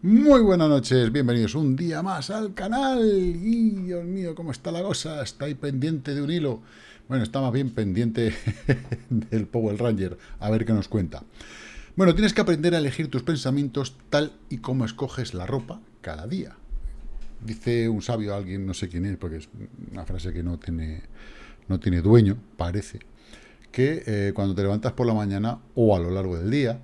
Muy buenas noches, bienvenidos un día más al canal. Y Dios mío, cómo está la cosa, está ahí pendiente de un hilo. Bueno, está más bien pendiente del Power Ranger, a ver qué nos cuenta. Bueno, tienes que aprender a elegir tus pensamientos tal y como escoges la ropa cada día. Dice un sabio, alguien, no sé quién es, porque es una frase que no tiene, no tiene dueño, parece, que eh, cuando te levantas por la mañana o a lo largo del día,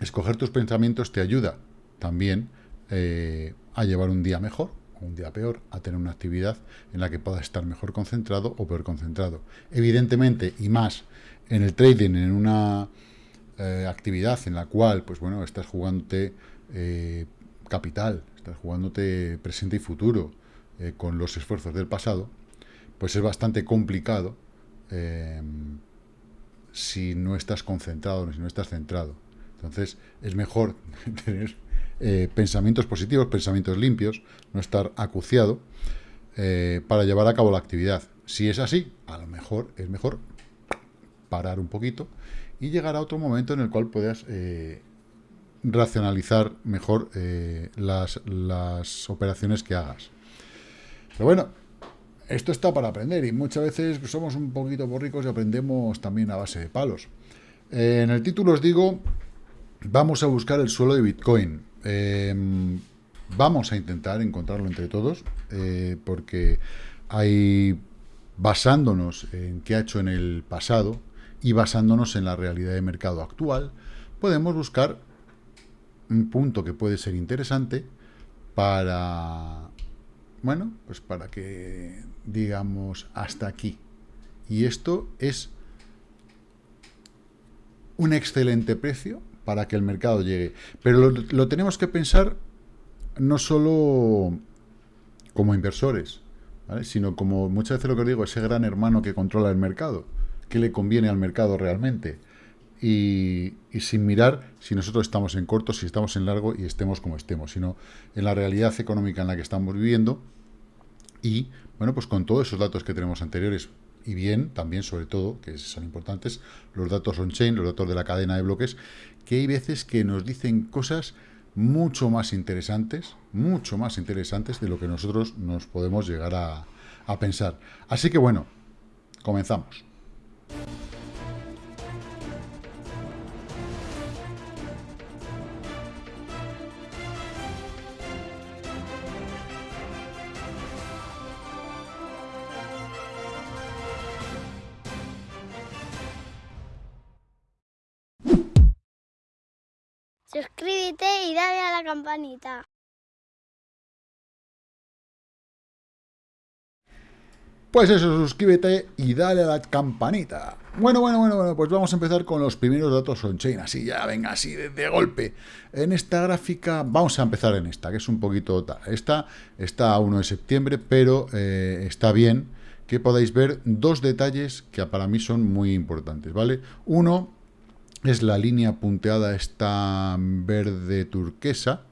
escoger tus pensamientos te ayuda también eh, a llevar un día mejor o un día peor, a tener una actividad en la que puedas estar mejor concentrado o peor concentrado. Evidentemente, y más en el trading, en una eh, actividad en la cual, pues bueno, estás jugándote eh, capital, estás jugándote presente y futuro con los esfuerzos del pasado, pues es bastante complicado si no estás concentrado, si no estás centrado. Entonces, es mejor tener eh, pensamientos positivos, pensamientos limpios, no estar acuciado, eh, para llevar a cabo la actividad. Si es así, a lo mejor es mejor parar un poquito y llegar a otro momento en el cual puedas eh, racionalizar mejor las, las operaciones que hagas. Pero bueno, esto está para aprender y muchas veces somos un poquito borricos y aprendemos también a base de palos. en el título os digo, vamos a buscar el suelo de Bitcoin. Em, vamos a intentar encontrarlo entre todos, eh, porque basándonos en qué ha hecho en el pasado y basándonos en la realidad de mercado actual, podemos buscar un punto que puede ser interesante para, bueno, pues para que digamos hasta aquí. Y esto es un excelente precio para que el mercado llegue. Pero lo, tenemos que pensar no solo como inversores, sino como muchas veces lo que digo, ese gran hermano que controla el mercado, que le conviene al mercado realmente. Y, sin mirar si nosotros estamos en corto, si estamos en largo y estemos como estemos, sino en la realidad económica en la que estamos viviendo y, bueno, pues con todos esos datos que tenemos anteriores, y bien, también sobre todo, que son importantes, los datos on-chain, los datos de la cadena de bloques, que hay veces que nos dicen cosas mucho más interesantes, mucho más interesantes de lo que nosotros nos podemos llegar a, a pensar. Así que bueno, comenzamos. Campanita. Pues eso, suscríbete y dale a la campanita. Bueno, bueno, bueno, bueno, pues vamos a empezar con los primeros datos on-chain, así ya, venga, así de, golpe. En esta gráfica, vamos a empezar en esta, que es un poquito... Esta está a 1 de septiembre, pero eh, está bien que podáis ver dos detalles que para mí son muy importantes, ¿vale? Uno, es la línea punteada esta verde turquesa,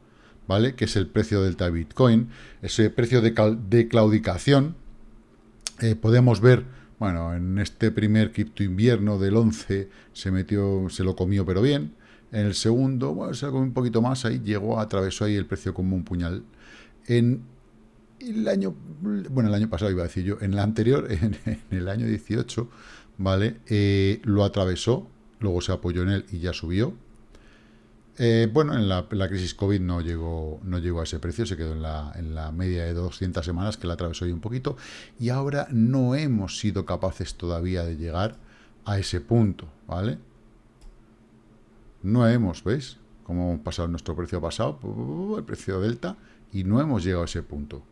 ¿vale? Que es el precio delta Bitcoin. Ese precio de, claudicación, eh, podemos ver, bueno, en este primer cripto invierno del 11 se metió, se lo comió pero bien. En el segundo, bueno, se lo comió un poquito más, ahí llegó, atravesó ahí el precio como un puñal. En el año, bueno, el año pasado iba a decir yo, en el anterior, en, el año 18, ¿vale? Eh, lo atravesó, luego se apoyó en él y ya subió. Eh, bueno, en la, crisis COVID no llegó, no llegó a ese precio, se quedó en la, en la media de 200 semanas, que la atravesó ahí un poquito, y ahora no hemos sido capaces todavía de llegar a ese punto, ¿vale? No hemos, ¿veis? Cómo hemos pasado nuestro precio pasado, el precio delta, y no hemos llegado a ese punto.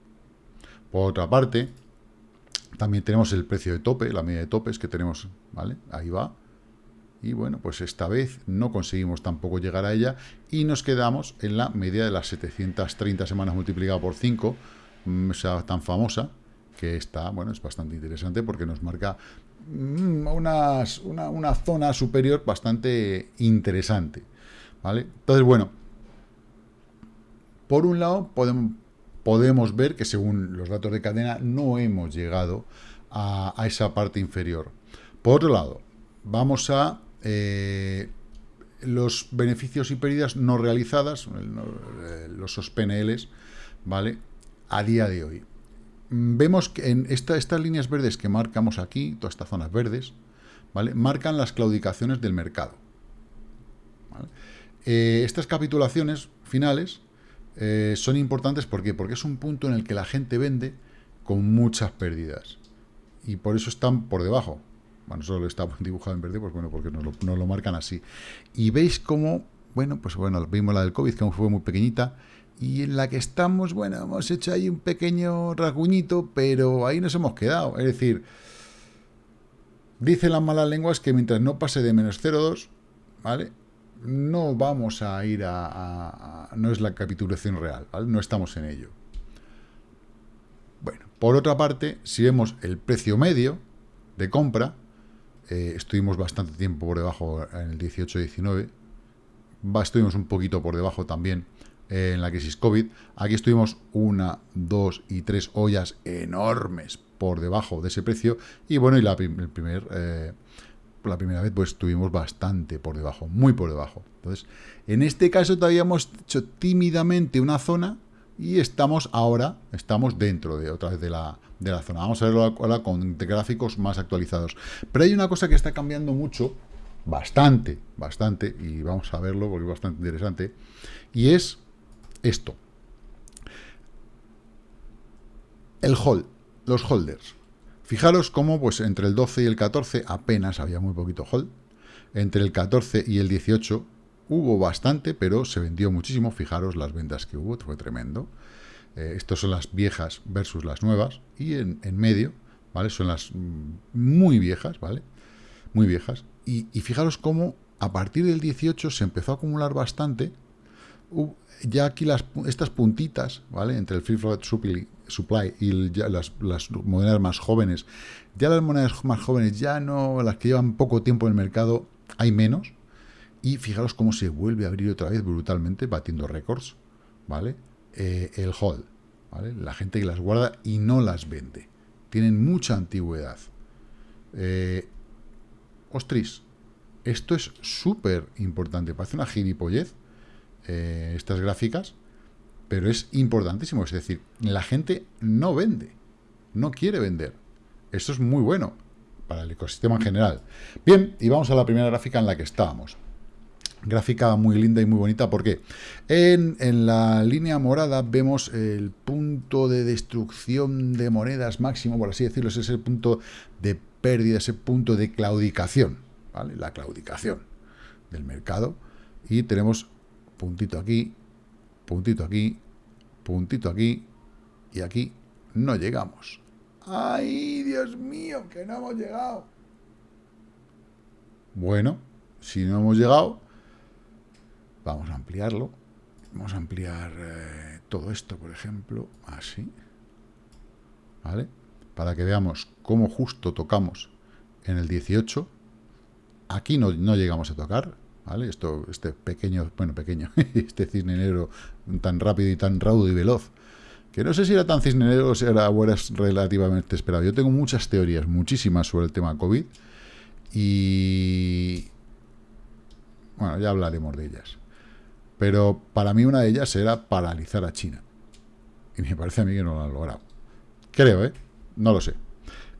Por otra parte, también tenemos el precio de tope, la media de topes que tenemos, ¿vale? Ahí va, y bueno, pues esta vez no conseguimos tampoco llegar a ella y nos quedamos en la media de las 730 semanas multiplicado por 5, mm, o sea, tan famosa, que está, bueno, es bastante interesante porque nos marca mm, unas, una, zona superior bastante interesante, ¿vale? Entonces, bueno, por un lado podemos, podemos ver que según los datos de cadena no hemos llegado a esa parte inferior. Por otro lado, vamos a eh, los beneficios y pérdidas no realizadas, eh, los SOSPNLs, ¿vale? A día de hoy. Vemos que en estas líneas verdes que marcamos aquí, todas estas zonas verdes, ¿vale? Marcan las claudicaciones del mercado. Eh, estas capitulaciones finales son importantes ¿por porque es un punto en el que la gente vende con muchas pérdidas. Y por eso están por debajo. Bueno, solo está dibujado en verde, pues bueno, porque nos lo, marcan así. Y veis cómo, bueno, pues bueno, vimos la del COVID, que fue muy pequeñita, y en la que estamos, bueno, hemos hecho ahí un pequeño rasguñito, pero ahí nos hemos quedado. Es decir, dicen las malas lenguas que mientras no pase de menos 0,2, ¿vale? No vamos a ir a, a, No es la capitulación real, ¿vale? No estamos en ello. Bueno, por otra parte, si vemos el precio medio de compra, eh, estuvimos bastante tiempo por debajo en el 18-19, estuvimos un poquito por debajo también en la crisis COVID. Aquí estuvimos una, dos y tres ollas enormes por debajo de ese precio. Y bueno, y la, eh, la primera vez pues estuvimos bastante por debajo, muy por debajo. Entonces, en este caso todavía hemos hecho tímidamente una zona y estamos ahora, estamos dentro de otra vez de la, de la zona. Vamos a verlo ahora con gráficos más actualizados. Pero hay una cosa que está cambiando mucho, bastante, bastante, y vamos a verlo porque es bastante interesante, y es esto. El hold, los holders. Fijaros cómo pues entre el 12 y el 14 apenas había muy poquito hold. Entre el 14 y el 18 hubo bastante, pero se vendió muchísimo. Fijaros las ventas que hubo, fue tremendo. Eh, estas son las viejas versus las nuevas. Y en, medio, ¿vale? Son las mm, muy viejas, ¿vale? Muy viejas. Y, fijaros cómo a partir del 18 se empezó a acumular bastante. ya aquí las, estas puntitas, ¿vale? Entre el Free Float Supply, y las, las, monedas más jóvenes. Ya las monedas más jóvenes, ya no, las que llevan poco tiempo en el mercado, hay menos. Y fijaros cómo se vuelve a abrir otra vez brutalmente, batiendo récords, ¿vale? Eh, el hold, ¿vale? La gente que las guarda y no las vende. Tienen mucha antigüedad. Eh, ostris, esto es súper importante. Parece una gilipollez, eh, estas gráficas, pero es importantísimo. Es decir, la gente no vende, no quiere vender. Esto es muy bueno para el ecosistema en general. Bien, y vamos a la primera gráfica en la que estábamos. Gráfica muy linda y muy bonita, porque en, en, la línea morada vemos el punto de destrucción de monedas máximo, por así decirlo, ese es el punto de pérdida, ese punto de claudicación, ¿vale? La claudicación del mercado. Y tenemos puntito aquí, puntito aquí, puntito aquí, y aquí no llegamos. ¡Ay, Dios mío, que no hemos llegado! Bueno, si no hemos llegado, Vamos a ampliarlo. Vamos a ampliar eh, todo esto, por ejemplo, así. ¿Vale? Para que veamos cómo justo tocamos en el 18. Aquí no, llegamos a tocar, ¿vale? Esto, este pequeño, bueno, pequeño, este cisne negro tan rápido y tan raudo y veloz, que no sé si era tan cisne negro o si era relativamente esperado. Yo tengo muchas teorías, muchísimas sobre el tema COVID, y bueno, ya hablaremos de ellas. Pero para mí una de ellas era paralizar a China. Y me parece a mí que no lo han logrado. Creo, ¿eh? No lo sé.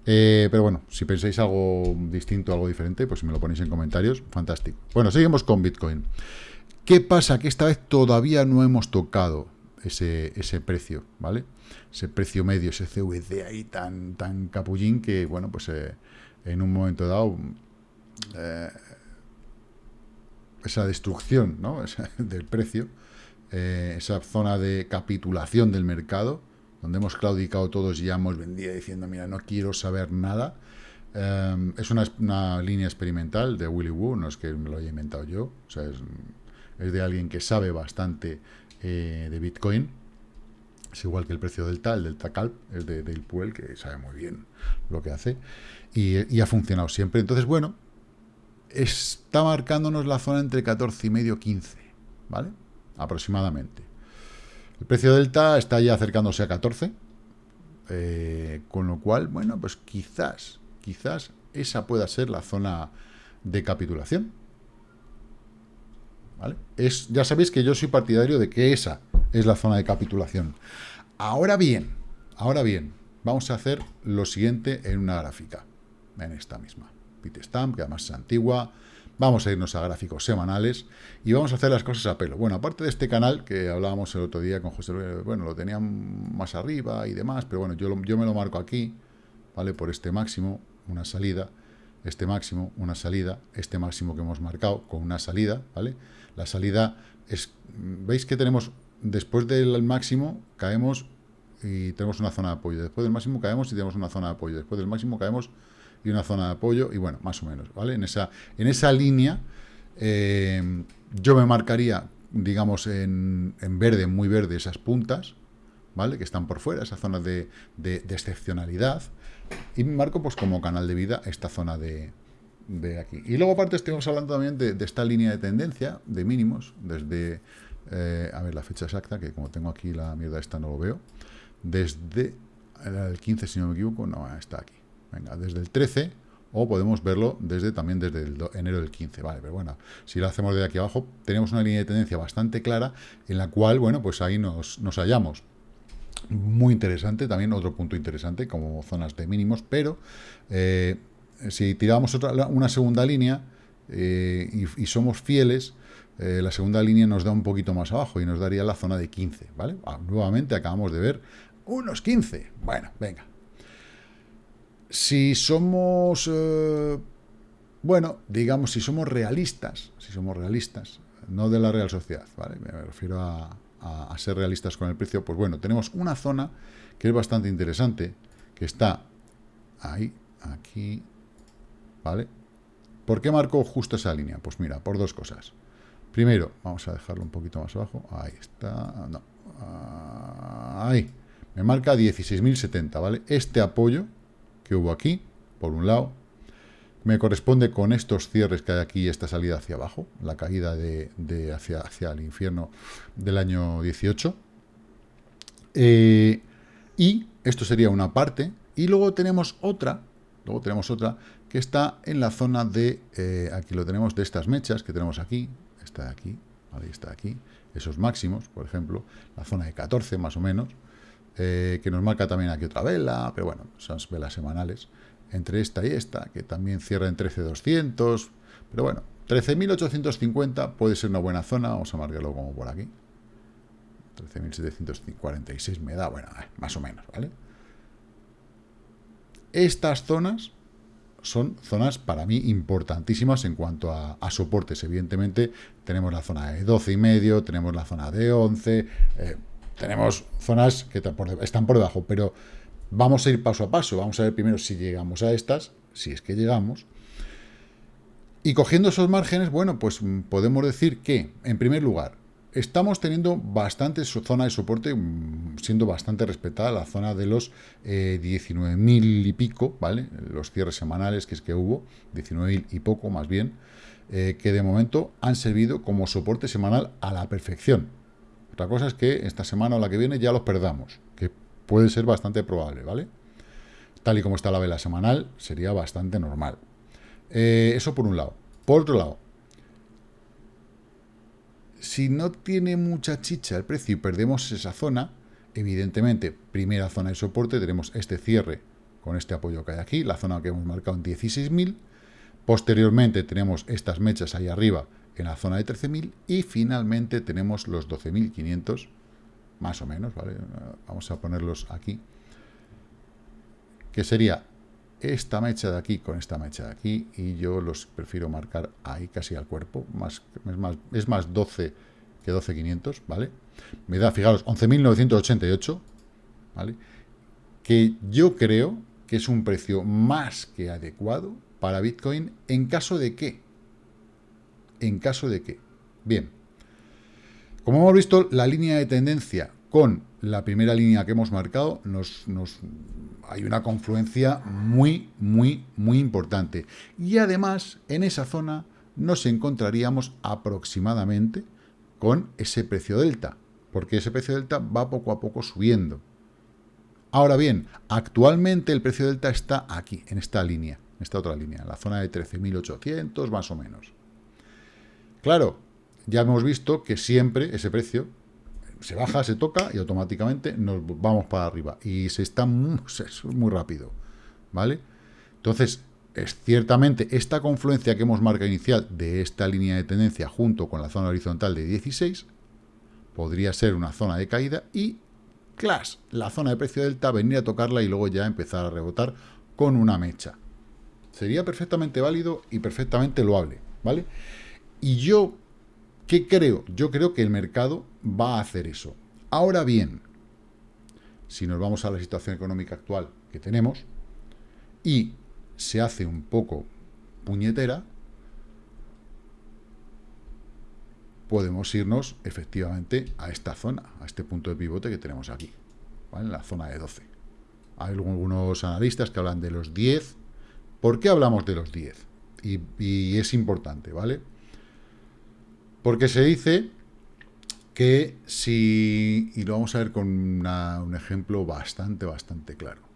Eh, pero bueno, si pensáis algo distinto, algo diferente, pues si me lo ponéis en comentarios, fantástico. Bueno, seguimos con Bitcoin. ¿Qué pasa? Que esta vez todavía no hemos tocado ese, ese precio, ¿vale? Ese precio medio, ese CVD ahí tan, tan capullín que, bueno, pues eh, en un momento dado eh, esa destrucción ¿no? del precio, eh, esa zona de capitulación del mercado, donde hemos claudicado todos y ya hemos vendido diciendo, mira, no quiero saber nada. Eh, es una, línea experimental de Willy Woo, no es que me lo haya inventado yo, o sea, es, de alguien que sabe bastante eh, de Bitcoin. Es igual que el precio del tal, del TACALP, es de, del Puel, que sabe muy bien lo que hace, y ha funcionado siempre. Entonces, bueno, está marcándonos la zona entre 14 y medio 15, ¿vale? Aproximadamente. El precio delta está ya acercándose a 14, eh, con lo cual, bueno, pues quizás, quizás esa pueda ser la zona de capitulación. ¿vale? Es, ya sabéis que yo soy partidario de que esa es la zona de capitulación. Ahora bien, ahora bien, vamos a hacer lo siguiente en una gráfica, en esta misma. Bitstamp, que además es antigua, Vamos a irnos a gráficos semanales y vamos a hacer las cosas a pelo. Bueno, aparte de este canal que hablábamos el otro día con José bueno, lo tenían más arriba y demás, pero bueno, yo, yo me lo marco aquí, ¿vale? Por este máximo, una salida, este máximo, una salida, este máximo que hemos marcado con una salida, ¿vale? La salida es, ¿veis que tenemos, después del máximo, caemos y tenemos una zona de apoyo, después del máximo caemos y tenemos una zona de apoyo, después del máximo caemos y una zona de apoyo, y bueno, más o menos, ¿vale? En esa, en esa línea eh, yo me marcaría, digamos, en, verde, muy verde, esas puntas, ¿vale? Que están por fuera, esa zona de, excepcionalidad, y me marco pues como canal de vida esta zona de, aquí. Y luego aparte estamos hablando también de, esta línea de tendencia, de mínimos, desde, eh, a ver la fecha exacta, que como tengo aquí la mierda esta no lo veo, desde el 15 si no me equivoco, no, está aquí. Venga, desde el 13 o podemos verlo desde también desde el enero del 15, vale, pero bueno, si lo hacemos de aquí abajo, tenemos una línea de tendencia bastante clara en la cual, bueno, pues ahí nos, hallamos. Muy interesante, también otro punto interesante, como zonas de mínimos, pero eh, si tiramos otra, una segunda línea eh, y, somos fieles, eh, la segunda línea nos da un poquito más abajo y nos daría la zona de 15, ¿vale? Ah, nuevamente acabamos de ver unos 15. Bueno, venga, si somos, eh, bueno, digamos, si somos realistas, si somos realistas, no de la Real Sociedad, ¿vale? Me refiero a, ser realistas con el precio, pues bueno, tenemos una zona que es bastante interesante, que está ahí, aquí, ¿vale? ¿Por qué marco justo esa línea? Pues mira, por dos cosas. Primero, vamos a dejarlo un poquito más abajo, ahí está, no, ahí, me marca 16.070, ¿vale? Este apoyo, que hubo aquí, por un lado, me corresponde con estos cierres que hay aquí, esta salida hacia abajo, la caída de, hacia, hacia, el infierno del año 18. Eh, y esto sería una parte, y luego tenemos otra, luego tenemos otra, que está en la zona de, eh, aquí lo tenemos, de estas mechas que tenemos aquí, está aquí, ahí está aquí, esos máximos, por ejemplo, la zona de 14 más o menos, eh, que nos marca también aquí otra vela, pero bueno, son velas semanales, entre esta y esta, que también cierra en 13.200, pero bueno, 13.850 puede ser una buena zona, vamos a marcarlo como por aquí, 13.746 me da, bueno, eh, más o menos, ¿vale? Estas zonas son zonas para mí importantísimas en cuanto a, soportes. Evidentemente tenemos la zona de 12 y medio, tenemos la zona de 11, eh, tenemos zonas que están por debajo, pero vamos a ir paso a paso. Vamos a ver primero si llegamos a estas, si es que llegamos. Y cogiendo esos márgenes, bueno, pues podemos decir que, en primer lugar, estamos teniendo bastante zona de soporte, mm, siendo bastante respetada la zona de los 19.000 eh, y pico, ¿vale? Los cierres semanales que es que hubo, 19.000 y poco más bien, eh, que de momento han servido como soporte semanal a la perfección. Otra cosa es que esta semana o la que viene ya los perdamos, que puede ser bastante probable, ¿vale? Tal y como está la vela semanal, sería bastante normal. Eh, eso por un lado. Por otro lado, si no tiene mucha chicha el precio y perdemos esa zona, evidentemente, primera zona de soporte, tenemos este cierre con este apoyo que hay aquí, la zona que hemos marcado en 16.000. Posteriormente tenemos estas mechas ahí arriba en la zona de 13.000 y finalmente tenemos los 12.500, más o menos, ¿vale? Vamos a ponerlos aquí, que sería esta mecha de aquí con esta mecha de aquí y yo los prefiero marcar ahí casi al cuerpo, más, es, más, es más 12 que 12.500, ¿vale? Me da, fijaros, 11.988, ¿vale? Que yo creo que es un precio más que adecuado para Bitcoin en caso de que en caso de que. Bien, como hemos visto, la línea de tendencia con la primera línea que hemos marcado, nos, hay una confluencia muy, muy, muy importante. Y además, en esa zona nos encontraríamos aproximadamente con ese precio delta, porque ese precio delta va poco a poco subiendo. Ahora bien, actualmente el precio delta está aquí, en esta línea, en esta otra línea, en la zona de 13.800 más o menos. Claro, ya hemos visto que siempre ese precio se baja, se toca y automáticamente nos vamos para arriba. Y se está muy, muy rápido, ¿vale? Entonces, es ciertamente esta confluencia que hemos marcado inicial de esta línea de tendencia junto con la zona horizontal de 16 podría ser una zona de caída y, clash, la zona de precio delta, venir a tocarla y luego ya empezar a rebotar con una mecha. Sería perfectamente válido y perfectamente loable, ¿vale? Y yo, ¿qué creo? Yo creo que el mercado va a hacer eso. Ahora bien, si nos vamos a la situación económica actual que tenemos y se hace un poco puñetera, podemos irnos efectivamente a esta zona, a este punto de pivote que tenemos aquí, ¿vale? en la zona de 12. Hay algunos analistas que hablan de los 10. ¿Por qué hablamos de los 10? Y, es importante, ¿vale? Porque se dice que si... Y lo vamos a ver con un ejemplo bastante, bastante claro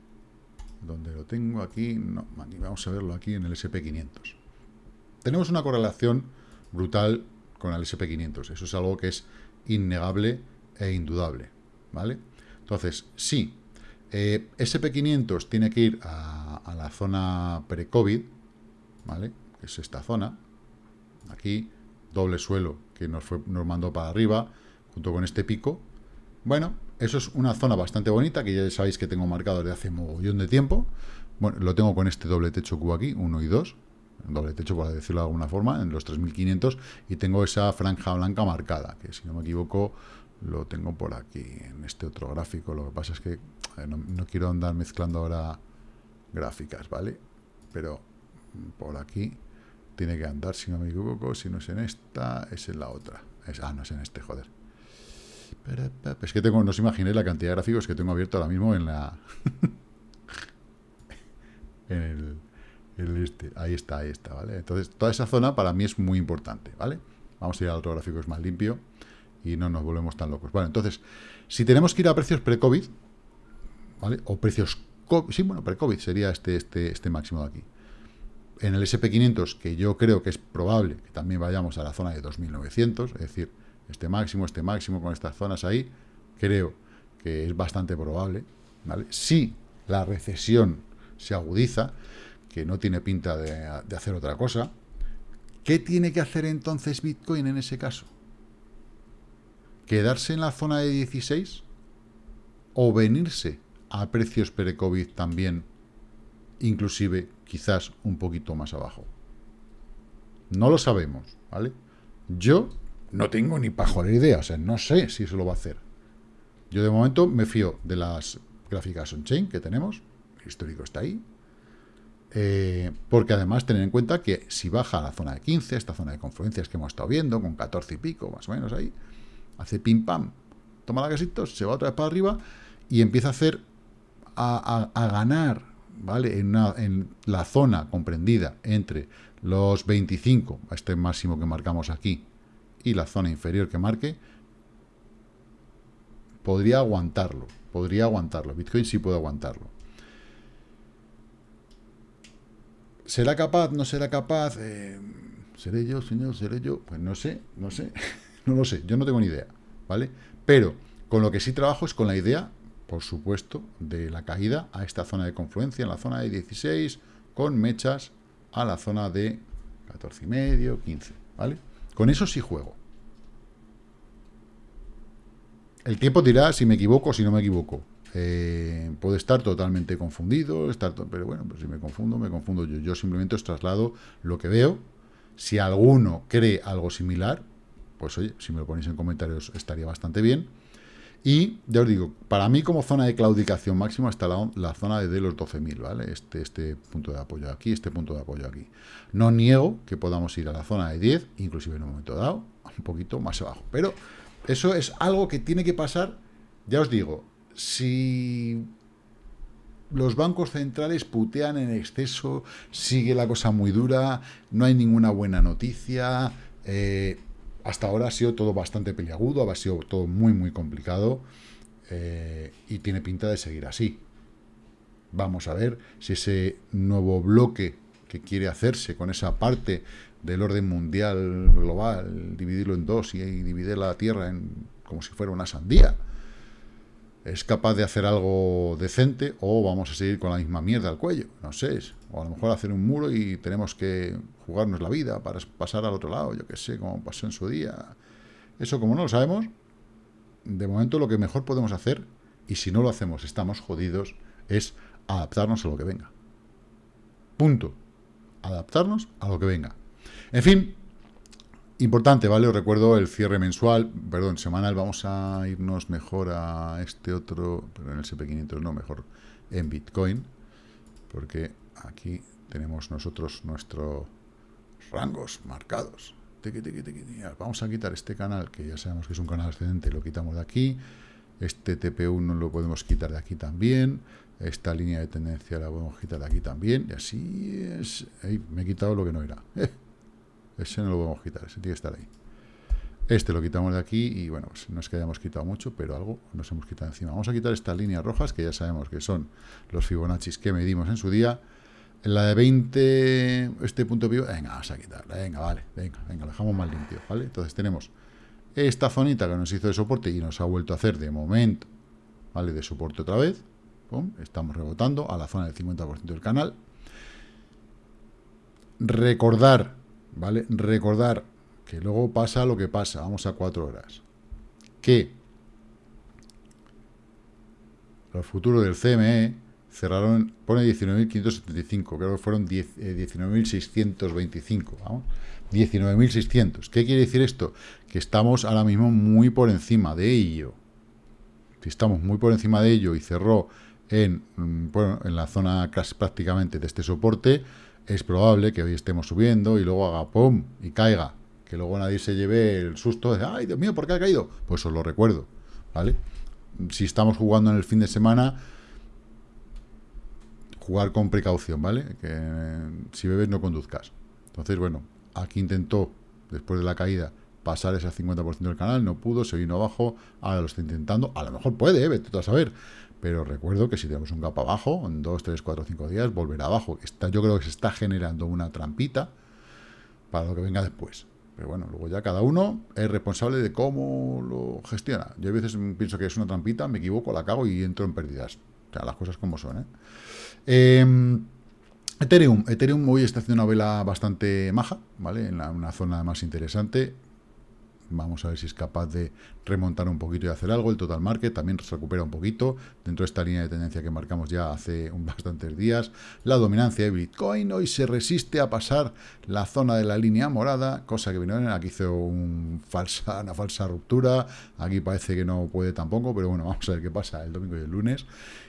donde lo tengo aquí, no, vamos a verlo aquí en el SP500. Tenemos una correlación brutal con el SP500, eso es algo que es innegable e indudable, ¿vale? Entonces, sí, eh, SP500 tiene que ir a, la zona pre-COVID, ¿vale? Que es esta zona, aquí, doble suelo que nos, fue, nos mandó para arriba, junto con este pico. Bueno, eso es una zona bastante bonita, que ya sabéis que tengo marcado desde hace mogollón de tiempo. Bueno, lo tengo con este doble techo cubo aquí, 1 y 2. Doble techo, por decirlo de alguna forma, en los 3500. Y tengo esa franja blanca marcada, que si no me equivoco, lo tengo por aquí, en este otro gráfico. Lo que pasa es que no, no quiero andar mezclando ahora gráficas, ¿vale? Pero por aquí tiene que andar, si no me equivoco, si no es en esta, es en la otra. Es, ah, no es en este, joder. Es que tengo, no os imaginéis la cantidad de gráficos que tengo abierto ahora mismo en la... en el, este. Ahí está, ahí está, ¿vale? Entonces, toda esa zona para mí es muy importante, ¿vale? Vamos a ir al otro gráfico, es más limpio y no nos volvemos tan locos. Vale, entonces, si tenemos que ir a precios pre-COVID, ¿vale? O precios... Sí, bueno, pre-COVID sería este, este, este máximo de aquí. En el SP500, que yo creo que es probable que también vayamos a la zona de 2900, es decir, este máximo, este máximo, con estas zonas ahí, creo que es bastante probable. Si la recesión se agudiza, que no tiene pinta de, de hacer otra cosa, ¿qué tiene que hacer entonces Bitcoin en ese caso? ¿Quedarse en la zona de 16? ¿O venirse a precios pre-COVID también, inclusive quizás un poquito más abajo? No lo sabemos, ¿vale? Yo no tengo ni pajolera idea, o sea, no sé si eso lo va a hacer. Yo de momento me fío de las gráficas on-chain que tenemos, el histórico está ahí, eh, porque además tener en cuenta que si baja a la zona de 15, esta zona de confluencias que hemos estado viendo, con 14 y pico, más o menos ahí, hace pim pam, toma la casita, se va otra vez para arriba y empieza a hacer, a, ganar, ¿vale? En, la zona comprendida entre los 25, este máximo que marcamos aquí, y la zona inferior que marque, podría aguantarlo, podría aguantarlo. Bitcoin sí puede aguantarlo. ¿Será capaz? ¿No será capaz? Eh, ¿Seré yo, señor? ¿Seré yo? Pues no sé, no sé, no lo sé, yo no tengo ni idea, ¿vale? Pero con lo que sí trabajo es con la idea, por supuesto, de la caída a esta zona de confluencia, en la zona de 16, con mechas a la zona de 14 y medio, 15, ¿vale? Con eso sí juego. El tiempo dirá si me equivoco o si no me equivoco. Eh, puede estar totalmente confundido, estar pero bueno, pues si me confundo, me confundo yo. Yo simplemente os traslado lo que veo. Si alguno cree algo similar, pues oye, si me lo ponéis en comentarios estaría bastante bien. Y ya os digo, para mí como zona de claudicación máxima está la, zona de, los 12.000, ¿vale? Este, este punto de apoyo aquí, este punto de apoyo aquí. No niego que podamos ir a la zona de 10, inclusive en un momento dado, un poquito más abajo. Pero eso es algo que tiene que pasar, ya os digo, si los bancos centrales putean en exceso, sigue la cosa muy dura, no hay ninguna buena noticia, eh, hasta ahora ha sido todo bastante peliagudo, ha sido todo muy, muy complicado eh, y tiene pinta de seguir así. Vamos a ver si ese nuevo bloque que quiere hacerse con esa parte del orden mundial global, dividirlo en dos y, dividir la Tierra en, como si fuera una sandía, es capaz de hacer algo decente o vamos a seguir con la misma mierda al cuello, no sé, o a lo mejor hacer un muro y tenemos que jugarnos la vida para pasar al otro lado, yo qué sé, como pasó en su día. Eso como no lo sabemos, de momento lo que mejor podemos hacer, y si no lo hacemos estamos jodidos, es adaptarnos a lo que venga. Punto. Adaptarnos a lo que venga. En fin, importante, ¿vale? Os recuerdo el cierre mensual, perdón, semanal, vamos a irnos mejor a este otro, pero en el SP500 no, mejor en Bitcoin, porque aquí tenemos nosotros nuestros rangos marcados. Vamos a quitar este canal, que ya sabemos que es un canal ascendente, lo quitamos de aquí. Este TP1 lo podemos quitar de aquí también. Esta línea de tendencia la podemos quitar de aquí también. Y así es. me he quitado lo que no era. ese no lo podemos quitar, ese tiene que estar ahí. Este lo quitamos de aquí y bueno, pues no es que hayamos quitado mucho, pero algo nos hemos quitado encima. Vamos a quitar estas líneas rojas, que ya sabemos que son los Fibonacci que medimos en su día. En la de 20, este punto de venga, vamos a quitarla, venga, vale, venga, venga, lo dejamos más limpio, ¿vale? Entonces tenemos esta zonita que nos hizo de soporte y nos ha vuelto a hacer de momento, ¿vale? De soporte otra vez, estamos rebotando a la zona del 50% del canal. Recordar, ¿vale? Recordar que luego pasa lo que pasa, vamos a cuatro horas, que los futuros del CME cerraron, pone 19.575, creo que fueron 19.625, eh, vamos, 19.600. ¿Qué quiere decir esto? Que estamos ahora mismo muy por encima de ello. Si estamos muy por encima de ello y cerró en, mm, bueno, en la zona casi prácticamente de este soporte, es probable que hoy estemos subiendo y luego haga pum y caiga. Que luego nadie se lleve el susto de, ay, Dios mío, ¿por qué ha caído? Pues os lo recuerdo, ¿vale? Si estamos jugando en el fin de semana, jugar con precaución, ¿vale? Que si bebes no conduzcas. Entonces, bueno, aquí intentó, después de la caída, pasar ese 50% del canal, no pudo, se vino abajo, ahora lo está intentando, a lo mejor puede, ¿eh? vete a saber, pero recuerdo que si tenemos un gap abajo, en 2, 3, 4, 5 días, volverá abajo. Está, yo creo que se está generando una trampita para lo que venga después. Pero bueno, luego ya cada uno es responsable de cómo lo gestiona. Yo a veces pienso que es una trampita, me equivoco, la cago y entro en pérdidas. O sea, las cosas como son, ¿eh? Em, Ethereum. Ethereum hoy está haciendo una vela bastante maja, ¿vale? En una zona más interesante. Vamos a ver si es capaz de remontar un poquito y hacer algo. El total market también se recupera un poquito dentro de esta línea de tendencia que marcamos ya hace un bastantes días. La dominancia de Bitcoin hoy se resiste a pasar la zona de la línea morada, cosa que vino aquí hizo un falsa, una falsa ruptura. Aquí parece que no puede tampoco, pero bueno, vamos a ver qué pasa el domingo y el lunes.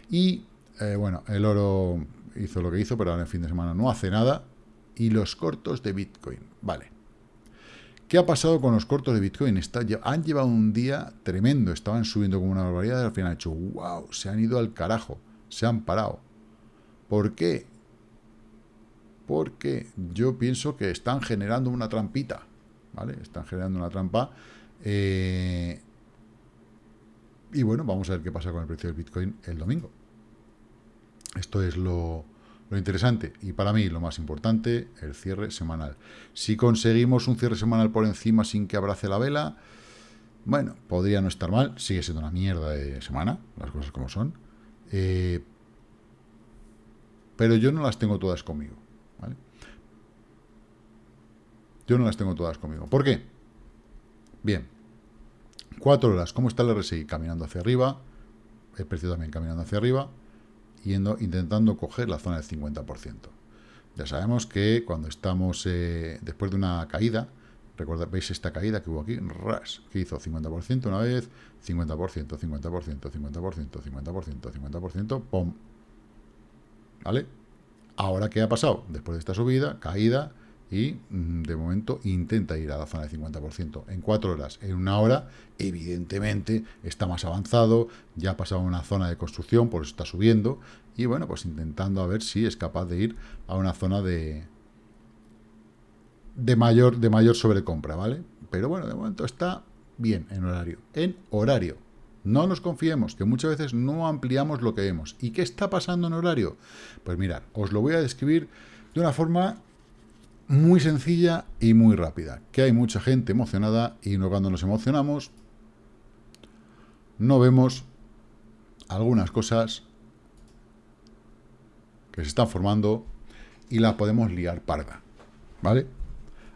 Y eh, bueno, el oro hizo lo que hizo, pero ahora en el fin de semana no hace nada. Y los cortos de Bitcoin, vale. ¿Qué ha pasado con los cortos de Bitcoin? han llevado un día tremendo, estaban subiendo como una barbaridad al final han hecho, wow, se han ido al carajo, se han parado. ¿Por qué? Porque yo pienso que están generando una trampita, ¿vale? Están generando una trampa. Eh, y bueno, vamos a ver qué pasa con el precio del Bitcoin el domingo. Esto es lo, lo interesante, y para mí lo más importante, el cierre semanal. Si conseguimos un cierre semanal por encima sin que abrace la vela, bueno, podría no estar mal, sigue siendo una mierda de semana, las cosas como son. Eh, pero yo no las tengo todas conmigo, ¿vale? Yo no las tengo todas conmigo. ¿Por qué? Bien, cuatro horas, ¿cómo está el RSI? Caminando hacia arriba, el precio también caminando hacia arriba, yendo, intentando coger la zona del 50%. Ya sabemos que cuando estamos eh, después de una caída, recuerda, veis esta caída que hubo aquí, ras, que hizo 50% una vez, 50%, 50%, 50%, 50%, 50%, ¡pum! ¿Vale? Ahora, ¿qué ha pasado? Después de esta subida, caída, y mm, de momento intenta ir a la zona del 50% en cuatro horas. En una hora, evidentemente, está más avanzado, ya ha pasado una zona de construcción, por eso está subiendo, y bueno, pues intentando a ver si es capaz de ir a una zona de, de, mayor, de mayor sobrecompra, ¿vale? Pero bueno, de momento está bien en horario. En horario. No nos confiemos, que muchas veces no ampliamos lo que vemos. ¿Y qué está pasando en horario? Pues mirad, os lo voy a describir de una forma muy sencilla y muy rápida. Que hay mucha gente emocionada y no cuando nos emocionamos no vemos algunas cosas que se están formando y las podemos liar parda. ¿Vale?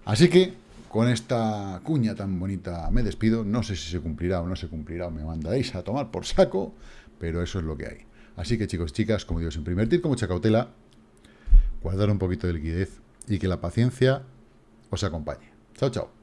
Así que con esta cuña tan bonita me despido. No sé si se cumplirá o no se cumplirá me mandaréis a tomar por saco, pero eso es lo que hay. Así que chicos, chicas, como digo siempre, invertir con mucha cautela, guardar un poquito de liquidez y que la paciencia os acompañe. Chao, chao.